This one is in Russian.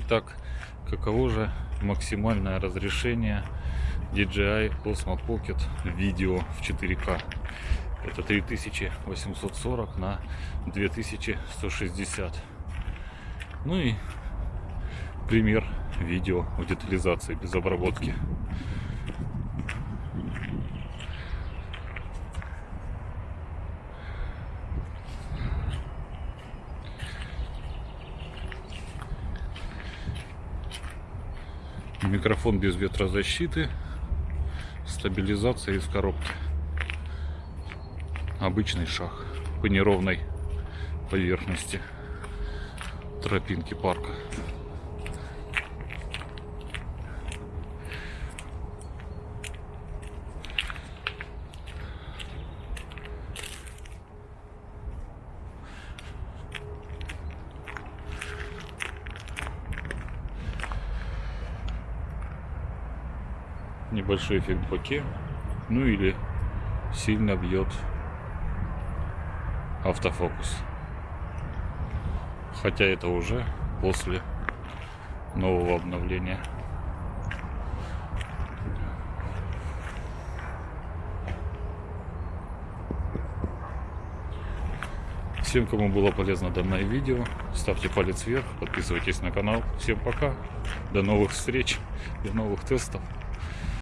Итак, каково же максимальное разрешение DJI Osmo Pocket видео в 4К? Это 3840 на 2160. Ну и пример видео в детализации без обработки. Микрофон без ветрозащиты, стабилизация из коробки. Обычный шаг по неровной поверхности тропинки парка. Небольшой эффект боке. Ну или сильно бьет автофокус. Хотя это уже после нового обновления. Всем, кому было полезно данное видео, ставьте палец вверх, подписывайтесь на канал. Всем пока, до новых встреч, до новых тестов.